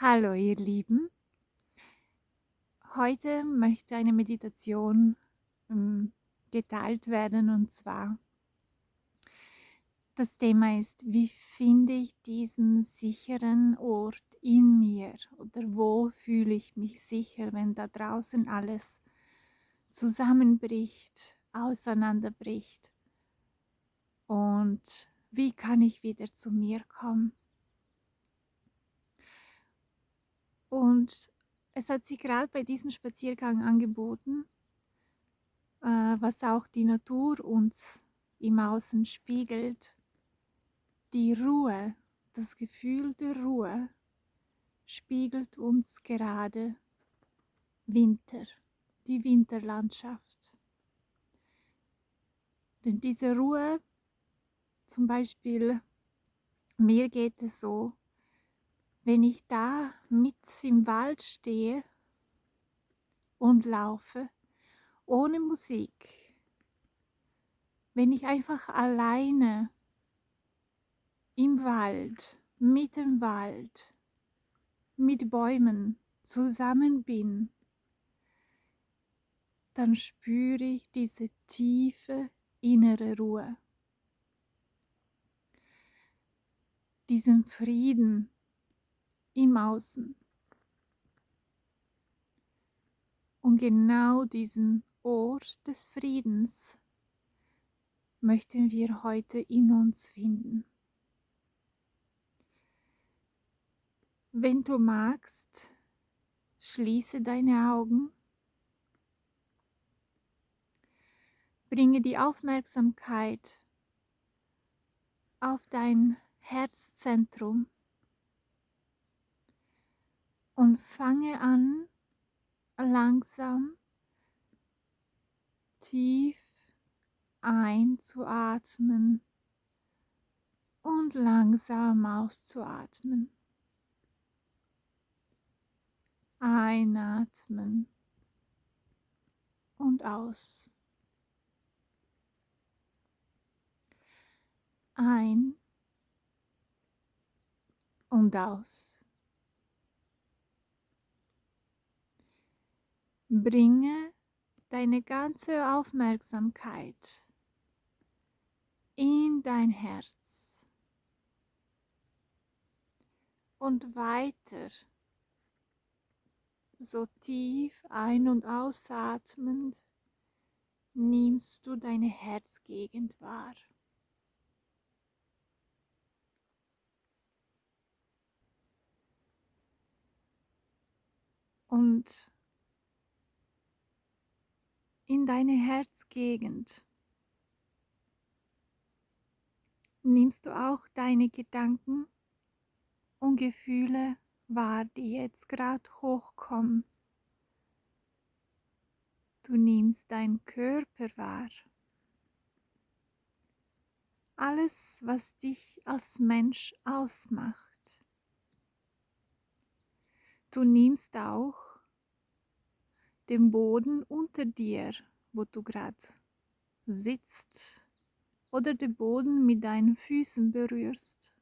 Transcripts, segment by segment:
Hallo ihr Lieben. Heute möchte eine Meditation ähm, geteilt werden und zwar das Thema ist, wie finde ich diesen sicheren Ort in mir oder wo fühle ich mich sicher, wenn da draußen alles zusammenbricht, auseinanderbricht und wie kann ich wieder zu mir kommen. Und es hat sich gerade bei diesem Spaziergang angeboten, äh, was auch die Natur uns im Außen spiegelt. Die Ruhe, das Gefühl der Ruhe spiegelt uns gerade Winter, die Winterlandschaft. Denn diese Ruhe, zum Beispiel, mir geht es so, wenn ich da mit im Wald stehe und laufe, ohne Musik, wenn ich einfach alleine im Wald, mit dem Wald, mit Bäumen zusammen bin, dann spüre ich diese tiefe innere Ruhe, diesen Frieden, im Außen. Und genau diesen Ort des Friedens möchten wir heute in uns finden. Wenn du magst, schließe deine Augen, bringe die Aufmerksamkeit auf dein Herzzentrum und fange an, langsam tief einzuatmen und langsam auszuatmen. Einatmen und aus. Ein und aus. Bringe deine ganze Aufmerksamkeit in dein Herz und weiter so tief ein- und ausatmend nimmst du deine Herzgegend wahr. Und in deine Herzgegend nimmst du auch deine Gedanken und Gefühle wahr, die jetzt gerade hochkommen. Du nimmst deinen Körper wahr. Alles, was dich als Mensch ausmacht. Du nimmst auch dem Boden unter dir, wo du gerade sitzt oder den Boden mit deinen Füßen berührst.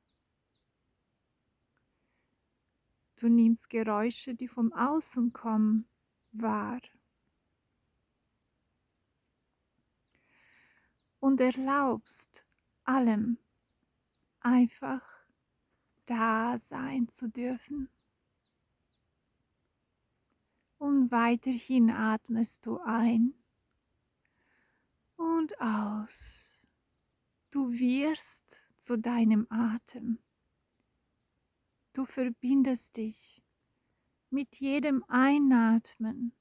Du nimmst Geräusche, die vom Außen kommen, wahr. Und erlaubst allem einfach da sein zu dürfen. Und weiterhin atmest du ein und aus. Du wirst zu deinem Atem. Du verbindest dich mit jedem Einatmen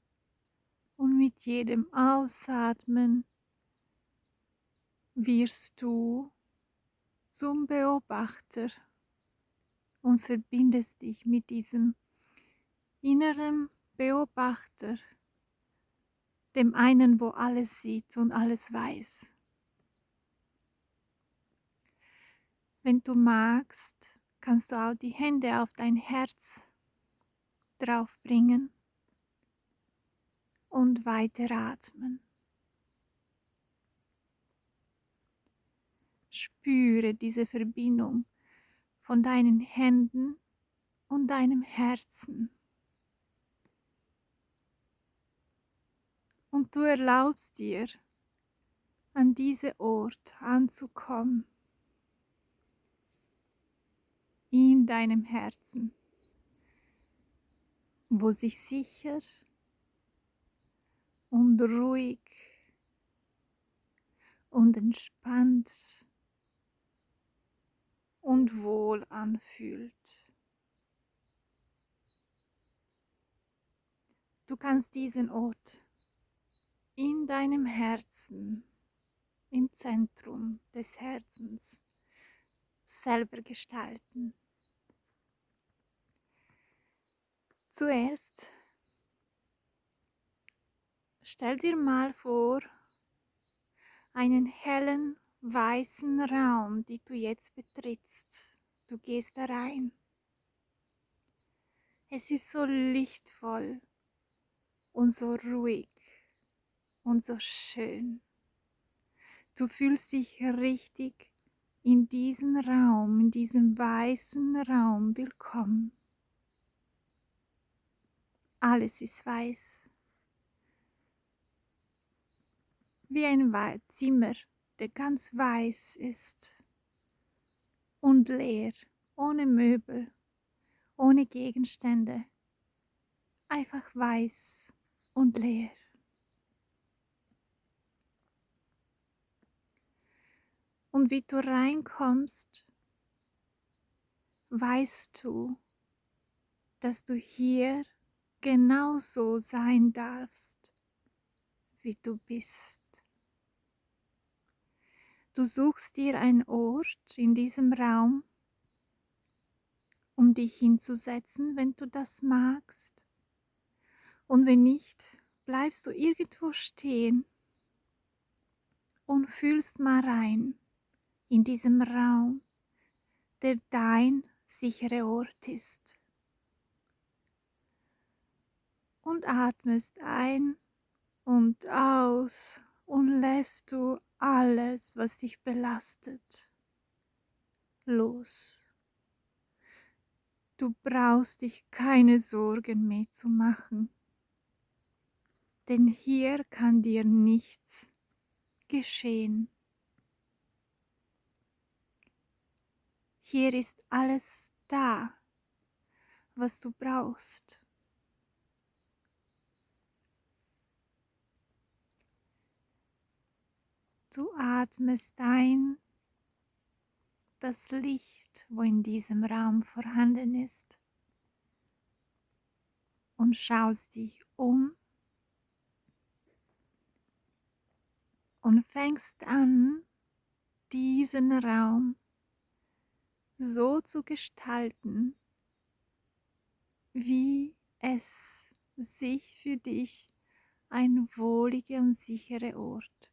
und mit jedem Ausatmen wirst du zum Beobachter und verbindest dich mit diesem inneren Beobachter, dem einen, wo alles sieht und alles weiß. Wenn du magst, kannst du auch die Hände auf dein Herz draufbringen und weiter atmen. Spüre diese Verbindung von deinen Händen und deinem Herzen. Und du erlaubst dir, an diesen Ort anzukommen, in deinem Herzen, wo sich sicher und ruhig und entspannt und wohl anfühlt. Du kannst diesen Ort in deinem Herzen, im Zentrum des Herzens, selber gestalten. Zuerst stell dir mal vor, einen hellen weißen Raum, den du jetzt betrittst. Du gehst da rein. Es ist so lichtvoll und so ruhig und so schön. Du fühlst dich richtig in diesem Raum, in diesem weißen Raum willkommen. Alles ist weiß. Wie ein Zimmer, der ganz weiß ist und leer, ohne Möbel, ohne Gegenstände, einfach weiß und leer. Und wie du reinkommst, weißt du, dass du hier genauso sein darfst, wie du bist. Du suchst dir einen Ort in diesem Raum, um dich hinzusetzen, wenn du das magst. Und wenn nicht, bleibst du irgendwo stehen und fühlst mal rein in diesem Raum, der dein sicherer Ort ist. Und atmest ein und aus und lässt du alles, was dich belastet, los. Du brauchst dich keine Sorgen mehr zu machen denn hier kann dir nichts geschehen. Hier ist alles da, was du brauchst. Du atmest ein das Licht, wo in diesem Raum vorhanden ist, und schaust dich um und fängst an, diesen Raum so zu gestalten, wie es sich für dich ein wohliger und sicherer Ort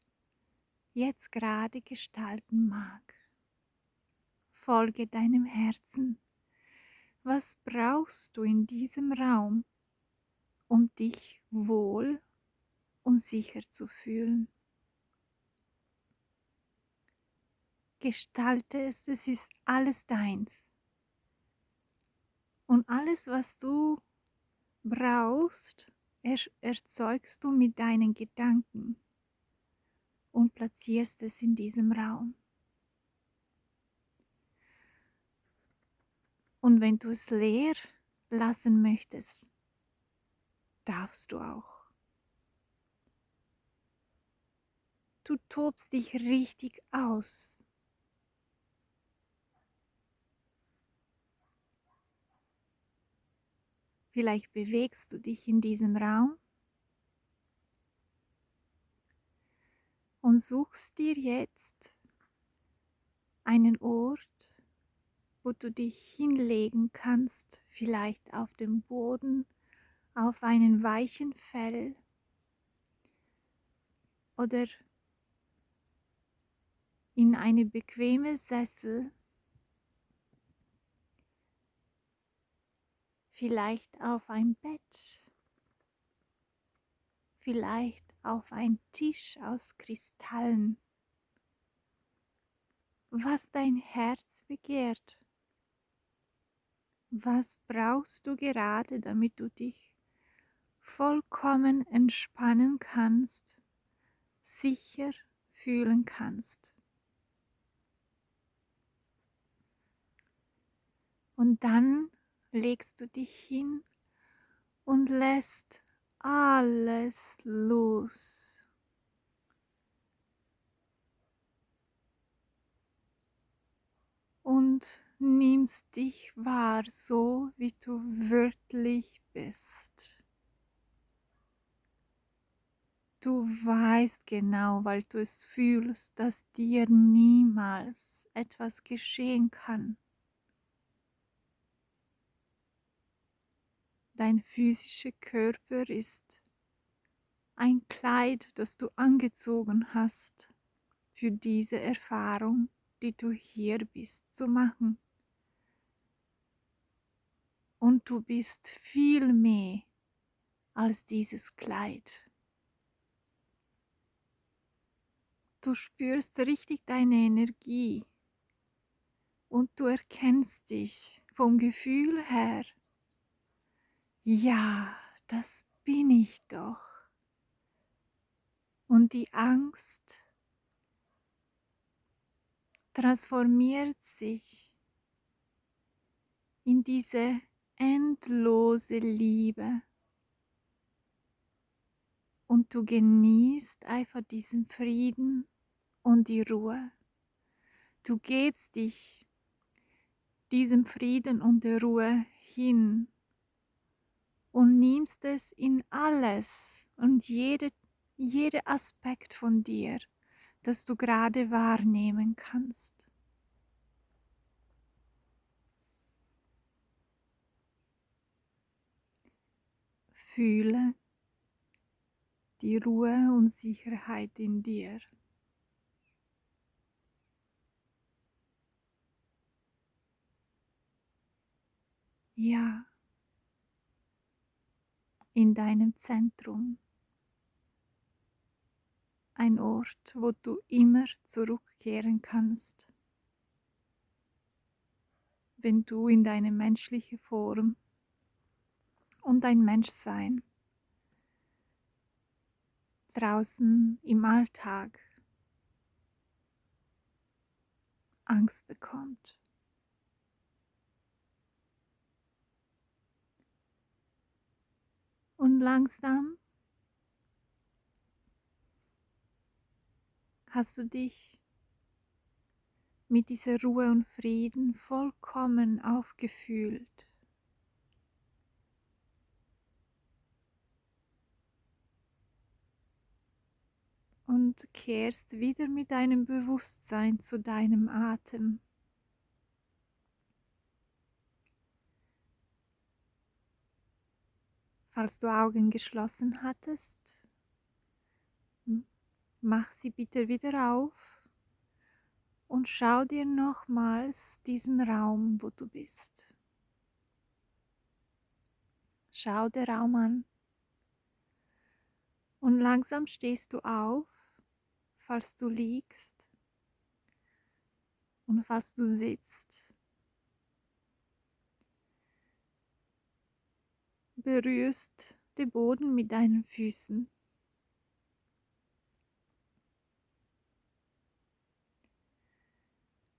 jetzt gerade gestalten mag. Folge deinem Herzen. Was brauchst du in diesem Raum, um dich wohl und sicher zu fühlen? Gestalte es, es ist alles deins. Und alles, was du brauchst, er, erzeugst du mit deinen Gedanken und platzierst es in diesem Raum. Und wenn du es leer lassen möchtest, darfst du auch. Du tobst dich richtig aus. Vielleicht bewegst du dich in diesem Raum und suchst dir jetzt einen Ort, wo du dich hinlegen kannst, vielleicht auf dem Boden, auf einen weichen Fell oder in eine bequeme Sessel vielleicht auf ein Bett, vielleicht auf ein Tisch aus Kristallen, was dein Herz begehrt, Was brauchst du gerade, damit du dich vollkommen entspannen kannst, sicher fühlen kannst? Und dann legst du dich hin und lässt alles los. Und nimmst dich wahr, so wie du wirklich bist. Du weißt genau, weil du es fühlst, dass dir niemals etwas geschehen kann. Dein physischer Körper ist ein Kleid, das du angezogen hast für diese Erfahrung, die du hier bist zu machen. Und du bist viel mehr als dieses Kleid. Du spürst richtig deine Energie und du erkennst dich vom Gefühl her ja, das bin ich doch. Und die Angst transformiert sich in diese endlose Liebe. Und du genießt einfach diesen Frieden und die Ruhe. Du gibst dich diesem Frieden und der Ruhe hin und nimmst es in alles und jede, jede Aspekt von dir, das du gerade wahrnehmen kannst. Fühle die Ruhe und Sicherheit in dir. Ja in deinem Zentrum. Ein Ort, wo du immer zurückkehren kannst, wenn du in deine menschliche Form und dein Menschsein draußen im Alltag Angst bekommt. Und langsam hast du dich mit dieser Ruhe und Frieden vollkommen aufgefühlt. Und kehrst wieder mit deinem Bewusstsein zu deinem Atem. Falls du Augen geschlossen hattest, mach sie bitte wieder auf und schau dir nochmals diesen Raum, wo du bist. Schau den Raum an und langsam stehst du auf, falls du liegst und falls du sitzt. Berührst den Boden mit deinen Füßen.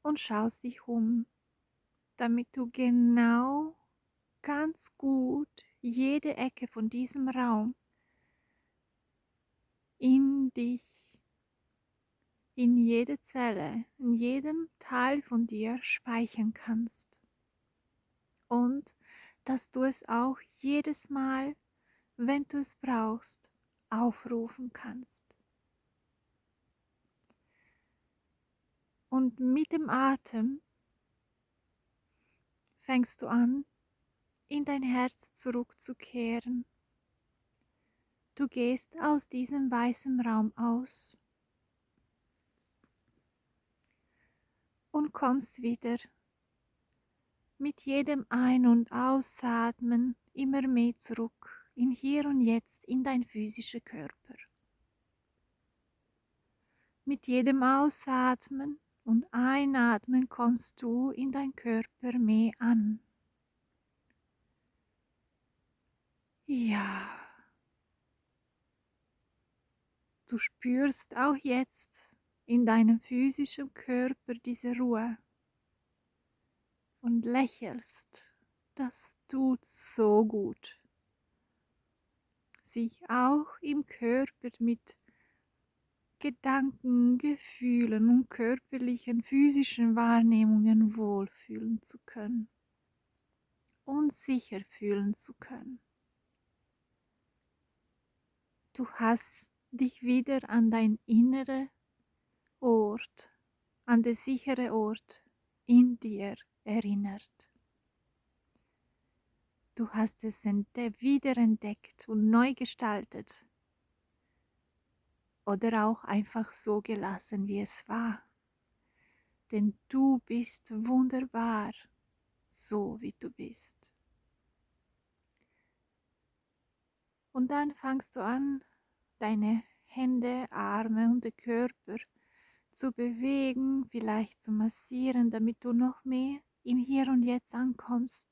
Und schaust dich um, damit du genau ganz gut jede Ecke von diesem Raum in dich, in jede Zelle, in jedem Teil von dir speichern kannst. Und dass du es auch jedes Mal, wenn du es brauchst, aufrufen kannst. Und mit dem Atem fängst du an, in dein Herz zurückzukehren. Du gehst aus diesem weißen Raum aus und kommst wieder mit jedem Ein- und Ausatmen immer mehr zurück in hier und jetzt in dein physischer Körper. Mit jedem Ausatmen und Einatmen kommst du in dein Körper mehr an. Ja. Du spürst auch jetzt in deinem physischen Körper diese Ruhe und lächelst. Das tut so gut. Sich auch im Körper mit Gedanken, Gefühlen und körperlichen, physischen Wahrnehmungen wohlfühlen zu können und sicher fühlen zu können. Du hast dich wieder an dein innerer Ort, an den sicheren Ort in dir erinnert. Du hast es wiederentdeckt und neu gestaltet oder auch einfach so gelassen, wie es war. Denn du bist wunderbar, so wie du bist. Und dann fangst du an, deine Hände, Arme und den Körper zu bewegen, vielleicht zu massieren, damit du noch mehr im Hier und Jetzt ankommst.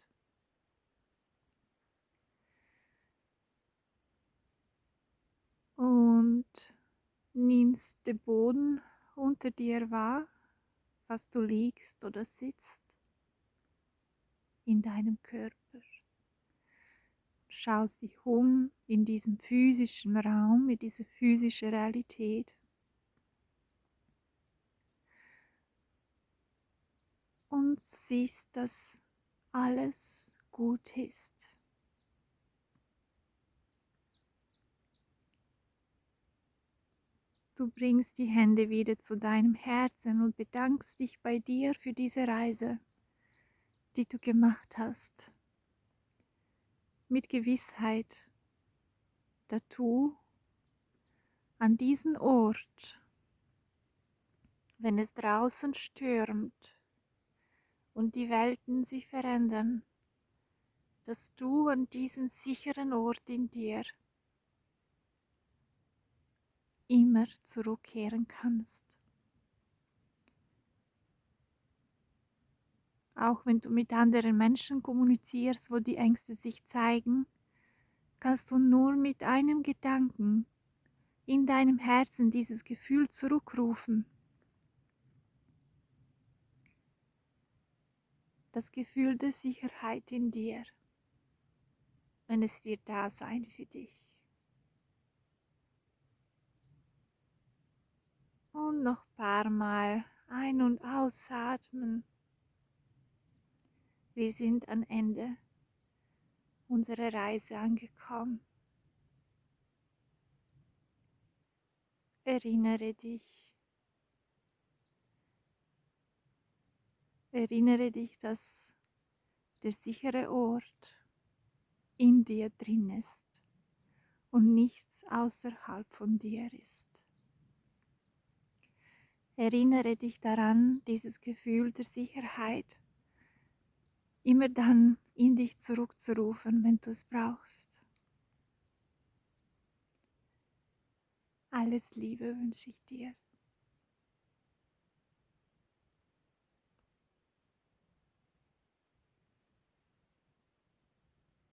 Und nimmst den Boden unter dir wahr, was du liegst oder sitzt in deinem Körper. Schaust dich um in diesem physischen Raum, in dieser physischen Realität. Und siehst, dass alles gut ist. Du bringst die Hände wieder zu deinem Herzen und bedankst dich bei dir für diese Reise, die du gemacht hast. Mit Gewissheit, dass du an diesen Ort, wenn es draußen stürmt und die Welten sich verändern, dass du an diesen sicheren Ort in dir immer zurückkehren kannst. Auch wenn du mit anderen Menschen kommunizierst, wo die Ängste sich zeigen, kannst du nur mit einem Gedanken in deinem Herzen dieses Gefühl zurückrufen. Das Gefühl der Sicherheit in dir. Und es wird da sein für dich. Und noch ein paar Mal ein- und ausatmen. Wir sind am Ende unserer Reise angekommen. Erinnere dich. Erinnere dich, dass der sichere Ort in dir drin ist und nichts außerhalb von dir ist. Erinnere dich daran, dieses Gefühl der Sicherheit immer dann in dich zurückzurufen, wenn du es brauchst. Alles Liebe wünsche ich dir.